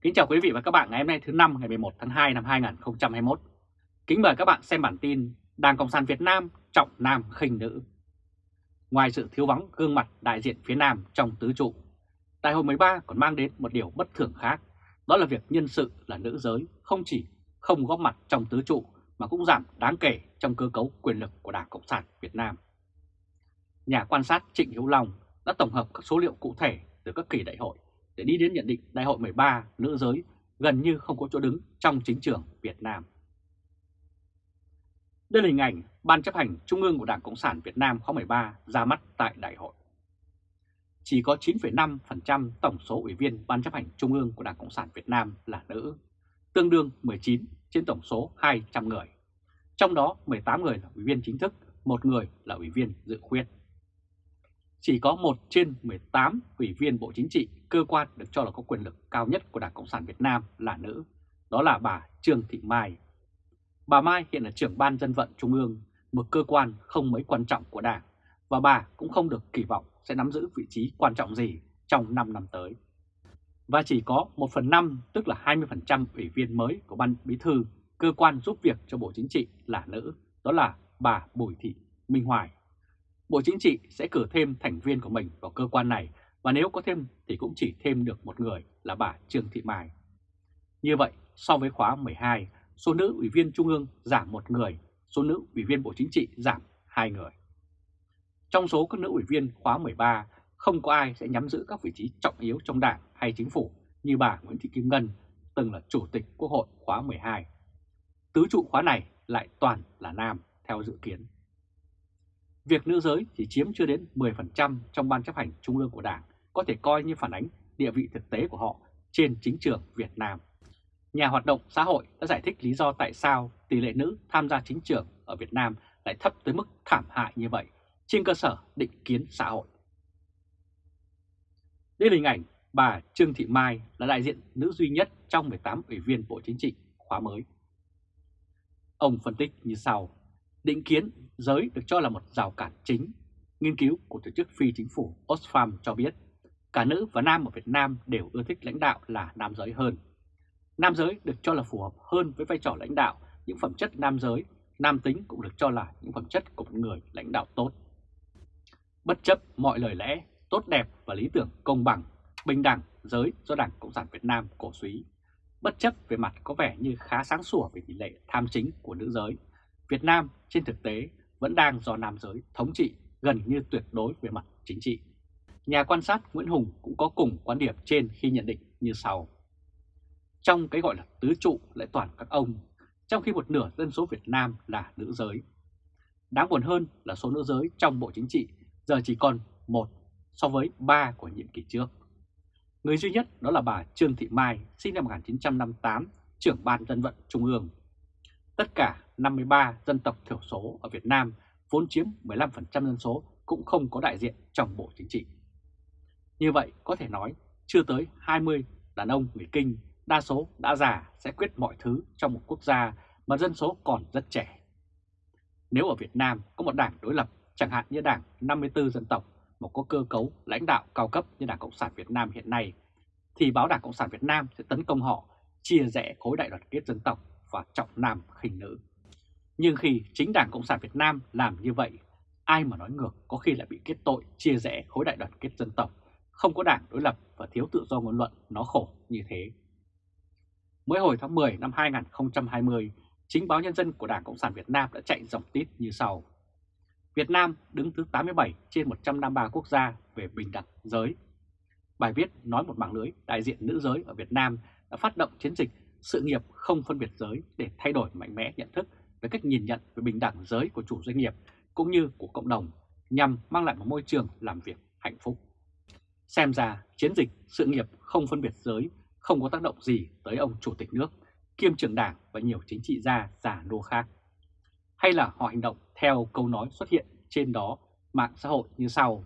Kính chào quý vị và các bạn ngày hôm nay thứ năm ngày 11 tháng 2 năm 2021. Kính mời các bạn xem bản tin Đảng Cộng sản Việt Nam trọng nam khinh nữ. Ngoài sự thiếu vắng gương mặt đại diện phía Nam trong tứ trụ, Đại hội 13 còn mang đến một điều bất thường khác, đó là việc nhân sự là nữ giới không chỉ không góp mặt trong tứ trụ mà cũng giảm đáng kể trong cơ cấu quyền lực của Đảng Cộng sản Việt Nam. Nhà quan sát Trịnh Hữu Long đã tổng hợp các số liệu cụ thể từ các kỳ đại hội để đi đến nhận định đại hội 13 nữ giới gần như không có chỗ đứng trong chính trường Việt Nam. Đây là hình ảnh Ban chấp hành Trung ương của Đảng Cộng sản Việt Nam khóa 13 ra mắt tại đại hội. Chỉ có 9,5% tổng số ủy viên Ban chấp hành Trung ương của Đảng Cộng sản Việt Nam là nữ, tương đương 19 trên tổng số 200 người. Trong đó 18 người là ủy viên chính thức, một người là ủy viên dự khuyết chỉ có một trên 18 ủy viên Bộ Chính trị, cơ quan được cho là có quyền lực cao nhất của Đảng Cộng sản Việt Nam là nữ, đó là bà Trương Thị Mai. Bà Mai hiện là trưởng ban dân vận Trung ương, một cơ quan không mấy quan trọng của Đảng, và bà cũng không được kỳ vọng sẽ nắm giữ vị trí quan trọng gì trong 5 năm tới. Và chỉ có 1 phần 5, tức là 20% ủy viên mới của Ban Bí Thư, cơ quan giúp việc cho Bộ Chính trị là nữ, đó là bà Bùi Thị Minh Hoài. Bộ Chính trị sẽ cử thêm thành viên của mình vào cơ quan này và nếu có thêm thì cũng chỉ thêm được một người là bà Trương Thị Mai. Như vậy, so với khóa 12, số nữ ủy viên Trung ương giảm một người, số nữ ủy viên Bộ Chính trị giảm hai người. Trong số các nữ ủy viên khóa 13, không có ai sẽ nhắm giữ các vị trí trọng yếu trong đảng hay chính phủ như bà Nguyễn Thị Kim Ngân, từng là Chủ tịch Quốc hội khóa 12. Tứ trụ khóa này lại toàn là nam theo dự kiến. Việc nữ giới chỉ chiếm chưa đến 10% trong ban chấp hành trung ương của Đảng có thể coi như phản ánh địa vị thực tế của họ trên chính trường Việt Nam. Nhà hoạt động xã hội đã giải thích lý do tại sao tỷ lệ nữ tham gia chính trường ở Việt Nam lại thấp tới mức thảm hại như vậy trên cơ sở định kiến xã hội. Đây là hình ảnh bà Trương Thị Mai là đại diện nữ duy nhất trong 18 ủy viên Bộ Chính trị khóa mới. Ông phân tích như sau, định kiến giới được cho là một rào cản chính. Nghiên cứu của tổ chức phi chính phủ Oxfam cho biết cả nữ và nam ở Việt Nam đều ưa thích lãnh đạo là nam giới hơn. Nam giới được cho là phù hợp hơn với vai trò lãnh đạo, những phẩm chất nam giới, nam tính cũng được cho là những phẩm chất của một người lãnh đạo tốt. Bất chấp mọi lời lẽ, tốt đẹp và lý tưởng công bằng, bình đẳng giới do Đảng Cộng sản Việt Nam cổ suý, bất chấp về mặt có vẻ như khá sáng sủa về tỷ lệ tham chính của nữ giới, Việt Nam trên thực tế vẫn đang do nam giới thống trị gần như tuyệt đối về mặt chính trị. Nhà quan sát Nguyễn Hùng cũng có cùng quan điểm trên khi nhận định như sau. Trong cái gọi là tứ trụ lại toàn các ông, trong khi một nửa dân số Việt Nam là nữ giới. Đáng buồn hơn là số nữ giới trong Bộ Chính trị giờ chỉ còn một so với ba của nhiệm kỳ trước. Người duy nhất đó là bà Trương Thị Mai, sinh năm 1958, trưởng ban dân vận Trung ương. Tất cả 53 dân tộc thiểu số ở Việt Nam vốn chiếm 15% dân số cũng không có đại diện trong Bộ Chính trị. Như vậy có thể nói chưa tới 20 đàn ông người Kinh đa số đã già sẽ quyết mọi thứ trong một quốc gia mà dân số còn rất trẻ. Nếu ở Việt Nam có một đảng đối lập chẳng hạn như đảng 54 dân tộc một có cơ cấu lãnh đạo cao cấp như Đảng Cộng sản Việt Nam hiện nay, thì báo Đảng Cộng sản Việt Nam sẽ tấn công họ, chia rẽ khối đại đoàn kết dân tộc và trọng nam khinh nữ. Nhưng khi chính Đảng Cộng sản Việt Nam làm như vậy, ai mà nói ngược có khi lại bị kết tội chia rẽ khối đại đoàn kết dân tộc, không có đảng đối lập và thiếu tự do ngôn luận nó khổ như thế. Mới hồi tháng 10 năm 2020, chính báo Nhân dân của Đảng Cộng sản Việt Nam đã chạy dòng tít như sau. Việt Nam đứng thứ 87 trên 153 quốc gia về bình đẳng giới. Bài viết nói một mạng lưới đại diện nữ giới ở Việt Nam đã phát động chiến dịch sự nghiệp không phân biệt giới để thay đổi mạnh mẽ nhận thức về cách nhìn nhận về bình đẳng giới của chủ doanh nghiệp cũng như của cộng đồng nhằm mang lại một môi trường làm việc hạnh phúc. Xem ra chiến dịch sự nghiệp không phân biệt giới không có tác động gì tới ông chủ tịch nước, kiêm trưởng đảng và nhiều chính trị gia giả nô khác. Hay là họ hành động theo câu nói xuất hiện trên đó mạng xã hội như sau,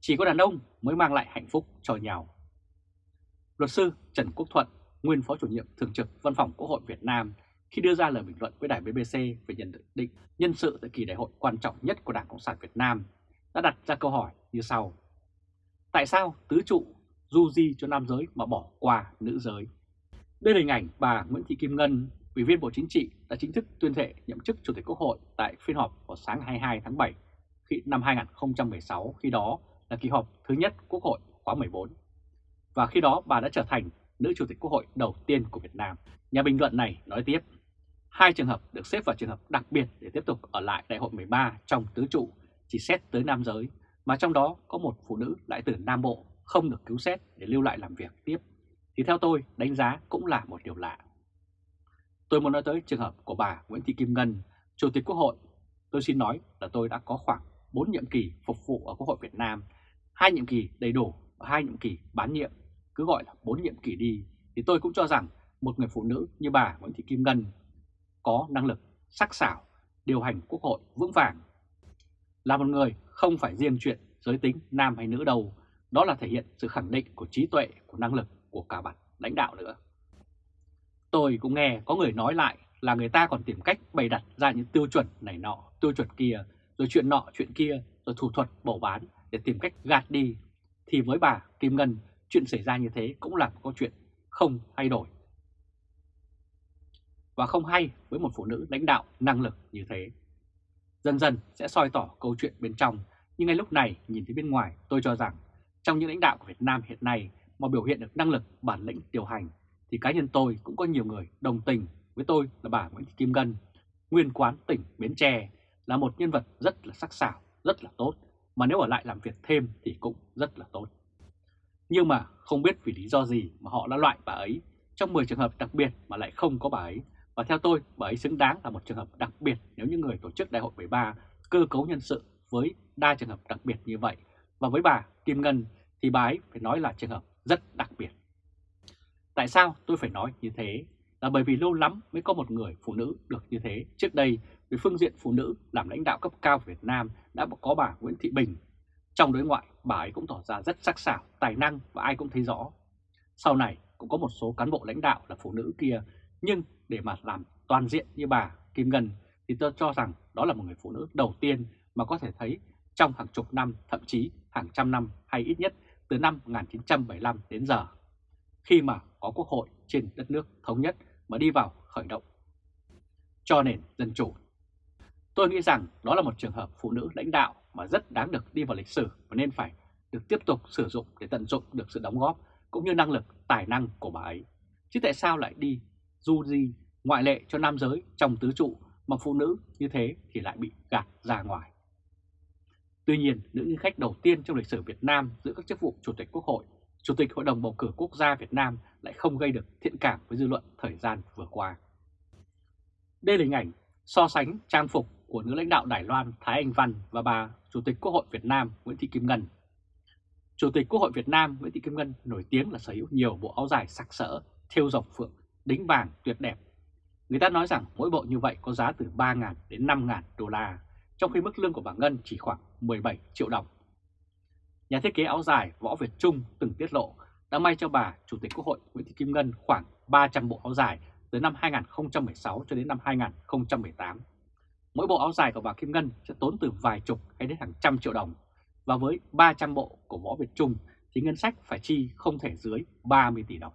chỉ có đàn ông mới mang lại hạnh phúc cho nhau. Luật sư Trần Quốc Thuận, nguyên phó chủ nhiệm thường trực Văn phòng Quốc hội Việt Nam khi đưa ra lời bình luận với đài BBC về nhận định nhân sự tại kỳ đại hội quan trọng nhất của Đảng Cộng sản Việt Nam, đã đặt ra câu hỏi như sau. Tại sao tứ trụ du di cho nam giới mà bỏ qua nữ giới? Đây là hình ảnh bà Nguyễn Thị Kim Ngân, Ủy viên Bộ Chính trị đã chính thức tuyên thệ nhậm chức Chủ tịch Quốc hội tại phiên họp vào sáng 22 tháng 7 khi năm 2016, khi đó là kỳ họp thứ nhất Quốc hội khóa 14. Và khi đó bà đã trở thành nữ Chủ tịch Quốc hội đầu tiên của Việt Nam. Nhà bình luận này nói tiếp, hai trường hợp được xếp vào trường hợp đặc biệt để tiếp tục ở lại đại hội 13 trong tứ trụ chỉ xét tới nam giới, mà trong đó có một phụ nữ lại từ Nam Bộ không được cứu xét để lưu lại làm việc tiếp, thì theo tôi đánh giá cũng là một điều lạ. Tôi muốn nói tới trường hợp của bà Nguyễn Thị Kim Ngân, Chủ tịch Quốc hội. Tôi xin nói là tôi đã có khoảng 4 nhiệm kỳ phục vụ ở Quốc hội Việt Nam, hai nhiệm kỳ đầy đủ và hai nhiệm kỳ bán nhiệm, cứ gọi là 4 nhiệm kỳ đi, thì tôi cũng cho rằng một người phụ nữ như bà Nguyễn Thị Kim Ngân có năng lực sắc sảo, điều hành Quốc hội vững vàng. Là một người không phải riêng chuyện giới tính nam hay nữ đâu, đó là thể hiện sự khẳng định của trí tuệ, của năng lực của cả bản lãnh đạo nữa. Tôi cũng nghe có người nói lại là người ta còn tìm cách bày đặt ra những tiêu chuẩn này nọ, tiêu chuẩn kia, rồi chuyện nọ chuyện kia, rồi thủ thuật bầu bán để tìm cách gạt đi. Thì với bà Kim Ngân, chuyện xảy ra như thế cũng là một câu chuyện không thay đổi. Và không hay với một phụ nữ lãnh đạo năng lực như thế. Dần dần sẽ soi tỏ câu chuyện bên trong, nhưng ngay lúc này nhìn thấy bên ngoài tôi cho rằng trong những lãnh đạo của Việt Nam hiện nay mà biểu hiện được năng lực bản lĩnh điều hành thì cá nhân tôi cũng có nhiều người đồng tình với tôi là bà Nguyễn Thị Kim Ngân, nguyên quán tỉnh Bến Tre, là một nhân vật rất là sắc sảo, rất là tốt, mà nếu ở lại làm việc thêm thì cũng rất là tốt. Nhưng mà không biết vì lý do gì mà họ đã loại bà ấy trong 10 trường hợp đặc biệt mà lại không có bà ấy. Và theo tôi, bà ấy xứng đáng là một trường hợp đặc biệt nếu những người tổ chức Đại hội 13 cơ cấu nhân sự với đa trường hợp đặc biệt như vậy. Và với bà Kim Ngân thì bà ấy phải nói là trường hợp rất đặc biệt. Tại sao tôi phải nói như thế? Là bởi vì lâu lắm mới có một người phụ nữ được như thế. Trước đây, về phương diện phụ nữ làm lãnh đạo cấp cao của Việt Nam đã có bà Nguyễn Thị Bình. Trong đối ngoại, bà ấy cũng tỏ ra rất sắc sảo, tài năng và ai cũng thấy rõ. Sau này cũng có một số cán bộ lãnh đạo là phụ nữ kia, nhưng để mà làm toàn diện như bà Kim Ngân thì tôi cho rằng đó là một người phụ nữ đầu tiên mà có thể thấy trong hàng chục năm, thậm chí hàng trăm năm hay ít nhất từ năm 1975 đến giờ, khi mà có quốc hội trên đất nước thống nhất mà đi vào khởi động cho nền dân chủ. Tôi nghĩ rằng đó là một trường hợp phụ nữ lãnh đạo mà rất đáng được đi vào lịch sử và nên phải được tiếp tục sử dụng để tận dụng được sự đóng góp cũng như năng lực, tài năng của bà ấy. Chứ tại sao lại đi du di ngoại lệ cho nam giới trong tứ trụ mà phụ nữ như thế thì lại bị gạt ra ngoài. Tuy nhiên, nữ nhân khách đầu tiên trong lịch sử Việt Nam giữ các chức vụ Chủ tịch Quốc hội, Chủ tịch Hội đồng Bầu cử Quốc gia Việt Nam lại không gây được thiện cảm với dư luận thời gian vừa qua. Đây là hình ảnh so sánh trang phục của nữ lãnh đạo Đài Loan Thái Anh Văn và bà Chủ tịch Quốc hội Việt Nam Nguyễn Thị Kim Ngân. Chủ tịch Quốc hội Việt Nam Nguyễn Thị Kim Ngân nổi tiếng là sở hữu nhiều bộ áo dài sặc sỡ, thêu dọc phượng, đính vàng tuyệt đẹp. Người ta nói rằng mỗi bộ như vậy có giá từ 3.000 đến 5.000 đô la, trong khi mức lương của bà Ngân chỉ khoảng 17 triệu đồng. Nhà thiết kế áo dài Võ Việt Trung từng tiết lộ đã may cho bà Chủ tịch Quốc hội Nguyễn Thị Kim Ngân khoảng 300 bộ áo dài từ năm 2016 cho đến năm 2018. Mỗi bộ áo dài của bà Kim Ngân sẽ tốn từ vài chục hay đến hàng trăm triệu đồng. Và với 300 bộ của Võ Việt Trung thì ngân sách phải chi không thể dưới 30 tỷ đồng.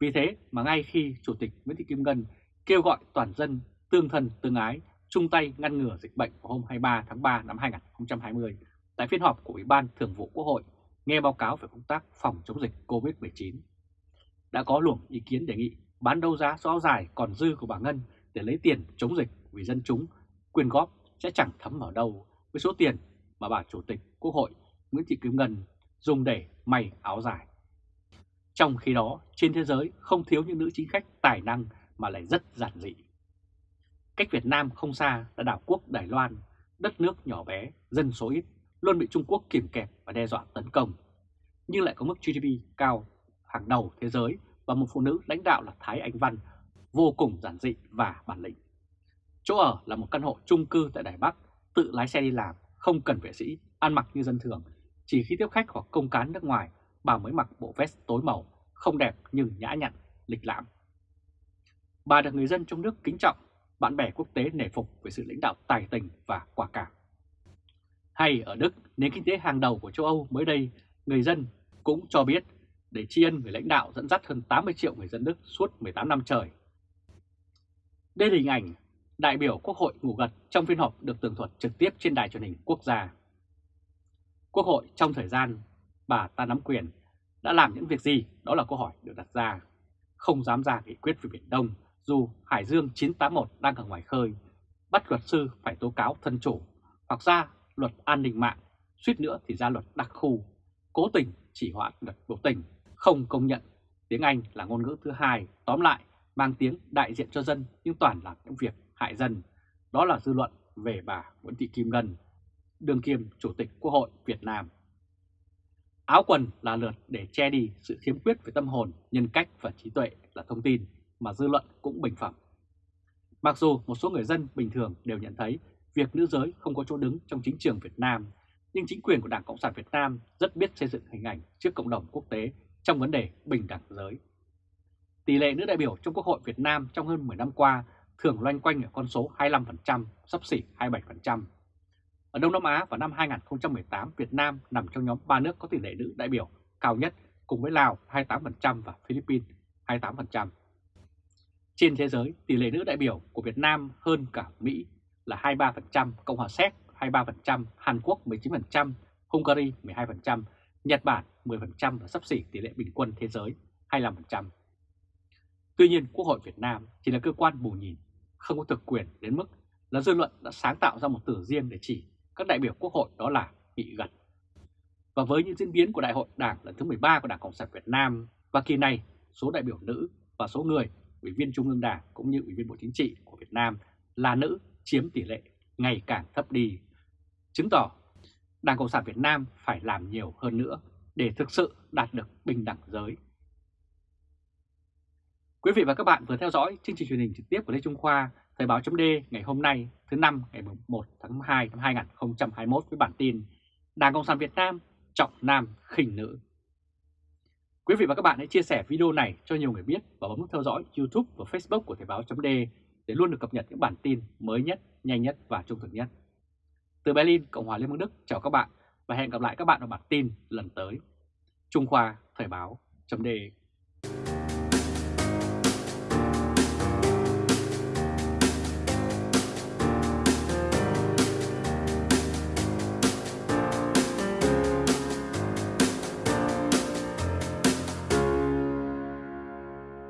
Vì thế mà ngay khi Chủ tịch Nguyễn Thị Kim Ngân kêu gọi toàn dân tương thân tương ái, chung tay ngăn ngừa dịch bệnh vào hôm 23 tháng 3 năm 2020 tại phiên họp của Ủy ban Thường vụ Quốc hội, nghe báo cáo về công tác phòng chống dịch COVID-19. Đã có luồng ý kiến đề nghị bán đấu giá số áo dài còn dư của bà Ngân để lấy tiền chống dịch vì dân chúng, quyên góp sẽ chẳng thấm ở đâu với số tiền mà bà Chủ tịch Quốc hội Nguyễn Thị Kim Ngân dùng để may áo dài. Trong khi đó, trên thế giới không thiếu những nữ chính khách tài năng mà lại rất giản dị. Cách Việt Nam không xa là đảo quốc Đài Loan, đất nước nhỏ bé, dân số ít, luôn bị Trung Quốc kìm kẹp và đe dọa tấn công. Nhưng lại có mức GDP cao hàng đầu thế giới và một phụ nữ lãnh đạo là Thái Anh Văn vô cùng giản dị và bản lĩnh. Chỗ ở là một căn hộ chung cư tại Đài Bắc, tự lái xe đi làm, không cần vệ sĩ, ăn mặc như dân thường. Chỉ khi tiếp khách hoặc công cán nước ngoài, bà mới mặc bộ vest tối màu, không đẹp nhưng nhã nhặn, lịch lãm. Bà được người dân trong nước kính trọng, bạn bè quốc tế nể phục về sự lãnh đạo tài tình và quả cảm. Hay ở Đức, nền kinh tế hàng đầu của châu Âu mới đây, người dân cũng cho biết để tri ân người lãnh đạo dẫn dắt hơn 80 triệu người dân Đức suốt 18 năm trời. Đây là hình ảnh đại biểu Quốc hội ngủ gật trong phiên họp được tường thuật trực tiếp trên đài truyền hình quốc gia. Quốc hội trong thời gian bà ta nắm quyền đã làm những việc gì? Đó là câu hỏi được đặt ra. Không dám ra nghị quyết về Biển Đông dù Hải Dương 981 đang ở ngoài khơi, bắt luật sư phải tố cáo thân chủ hoặc ra luật an ninh mạng, suýt nữa thì ra luật đặc khu, cố tình chỉ hoãn luật biểu tình, không công nhận tiếng Anh là ngôn ngữ thứ hai, tóm lại mang tiếng đại diện cho dân nhưng toàn làm những việc hại dân. Đó là dư luận về bà Nguyễn Thị Kim Ngân, đương kiêm Chủ tịch Quốc hội Việt Nam. Áo quần là lượt để che đi sự khiếm khuyết về tâm hồn, nhân cách và trí tuệ là thông tin mà dư luận cũng bình phẩm. Mặc dù một số người dân bình thường đều nhận thấy việc nữ giới không có chỗ đứng trong chính trường Việt Nam, nhưng chính quyền của Đảng Cộng sản Việt Nam rất biết xây dựng hình ảnh trước cộng đồng quốc tế trong vấn đề bình đẳng giới. Tỷ lệ nữ đại biểu trong Quốc hội Việt Nam trong hơn 10 năm qua thường loanh quanh ở con số 25%, sắp xỉ 27%. Ở Đông Nam Á vào năm 2018, Việt Nam nằm trong nhóm 3 nước có tỷ lệ nữ đại biểu cao nhất cùng với Lào 28% và Philippines 28%. Trên thế giới, tỷ lệ nữ đại biểu của Việt Nam hơn cả Mỹ là 23%, Cộng hòa Séc 23%, Hàn Quốc 19%, Hungary 12%, Nhật Bản 10% và sắp xỉ tỷ lệ bình quân thế giới 25%. Tuy nhiên, Quốc hội Việt Nam chỉ là cơ quan bù nhìn, không có thực quyền đến mức là dư luận đã sáng tạo ra một từ riêng để chỉ các đại biểu Quốc hội đó là bị gật. Và với những diễn biến của Đại hội Đảng lần thứ 13 của Đảng Cộng sản Việt Nam và kỳ này, số đại biểu nữ và số người Ủy viên Trung ương Đảng cũng như Ủy viên Bộ Chính trị của Việt Nam là nữ chiếm tỷ lệ ngày càng thấp đi, chứng tỏ Đảng Cộng sản Việt Nam phải làm nhiều hơn nữa để thực sự đạt được bình đẳng giới. Quý vị và các bạn vừa theo dõi chương trình truyền hình trực tiếp của Lê Trung Khoa, Thời báo chấm ngày hôm nay thứ năm ngày 1 tháng 2 năm 2021 với bản tin Đảng Cộng sản Việt Nam trọng nam khinh nữ. Quý vị và các bạn hãy chia sẻ video này cho nhiều người biết và bấm nút theo dõi YouTube và Facebook của Thời báo chấm để luôn được cập nhật những bản tin mới nhất, nhanh nhất và trung thực nhất. Từ Berlin, Cộng hòa Liên bang Đức chào các bạn và hẹn gặp lại các bạn ở bản tin lần tới. Trung Khoa Thời báo chấm